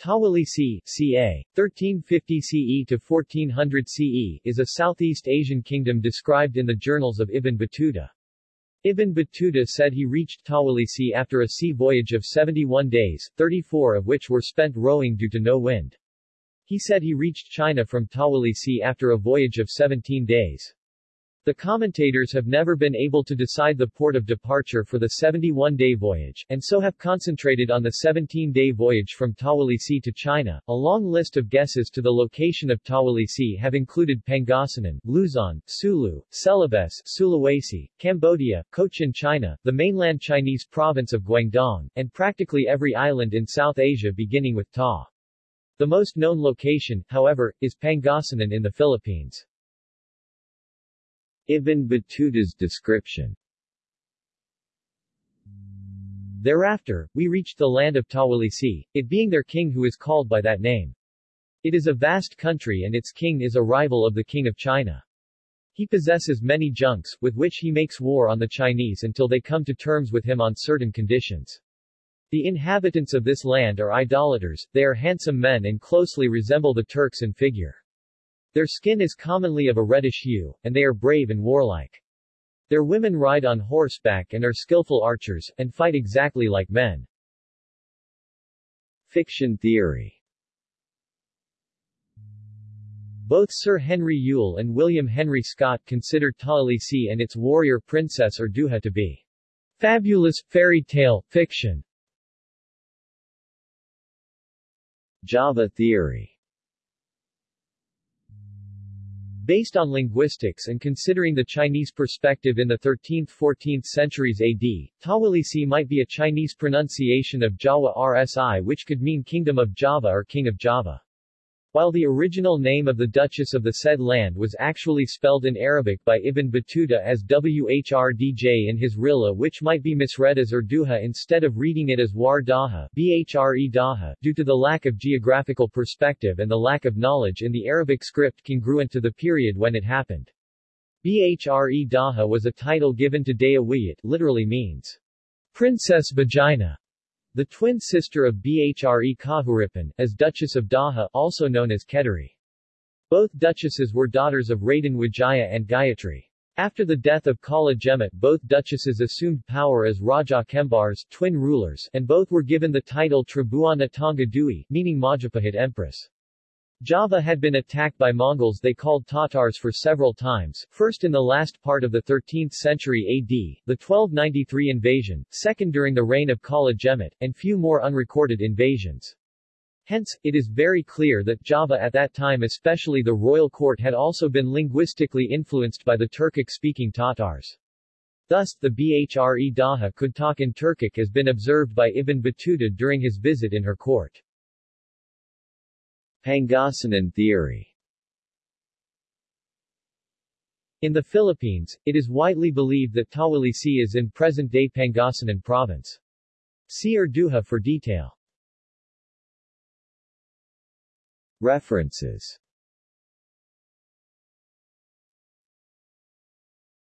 Tawalisi, ca. 1350 CE to 1400 CE, is a Southeast Asian kingdom described in the journals of Ibn Battuta. Ibn Battuta said he reached Tawalisi after a sea voyage of 71 days, 34 of which were spent rowing due to no wind. He said he reached China from Tawalisi after a voyage of 17 days. The commentators have never been able to decide the port of departure for the 71-day voyage, and so have concentrated on the 17-day voyage from Tawalisi to China. A long list of guesses to the location of Tawalisi have included Pangasinan, Luzon, Sulu, Celebes, Sulawesi, Cambodia, Cochin China, the mainland Chinese province of Guangdong, and practically every island in South Asia beginning with Ta. The most known location, however, is Pangasinan in the Philippines. Ibn Battuta's description Thereafter, we reached the land of Tawalisi, it being their king who is called by that name. It is a vast country and its king is a rival of the king of China. He possesses many junks, with which he makes war on the Chinese until they come to terms with him on certain conditions. The inhabitants of this land are idolaters, they are handsome men and closely resemble the Turks in figure. Their skin is commonly of a reddish hue, and they are brave and warlike. Their women ride on horseback and are skillful archers, and fight exactly like men. Fiction theory Both Sir Henry Yule and William Henry Scott consider Tawalisi and its warrior princess Urduja to be fabulous, fairy tale, fiction. Java theory Based on linguistics and considering the Chinese perspective in the 13th-14th centuries AD, Tawalisi might be a Chinese pronunciation of Jawa RSI which could mean Kingdom of Java or King of Java. While the original name of the Duchess of the said land was actually spelled in Arabic by Ibn Battuta as Whrdj in his Rihla which might be misread as Urduha instead of reading it as War Daha, Bhre Daha, due to the lack of geographical perspective and the lack of knowledge in the Arabic script congruent to the period when it happened. Bhre Daha was a title given to Dyah Wiyat, literally means Princess Vagina, the twin sister of Bhre Kahuripan, as Duchess of Daha also known as Kediri. Both duchesses were daughters of Raden Wijaya and Gayatri. After the death of Kala Gemet both duchesses assumed power as Raja Kembars twin rulers, and both were given the title Tribhuwana Tunggadewi, meaning Majapahit Empress. Java had been attacked by Mongols they called Tatars for several times, first in the last part of the 13th century AD, the 1293 invasion, second during the reign of Kala Gemet, and few more unrecorded invasions. Hence, it is very clear that Java at that time especially the royal court had also been linguistically influenced by the Turkic-speaking Tatars. Thus, the Bhre Daha could talk in Turkic has been observed by Ibn Battuta during his visit in her court. Pangasinan theory In the Philippines, it is widely believed that Tawalisi is in present-day Pangasinan province. See Urduja for detail. References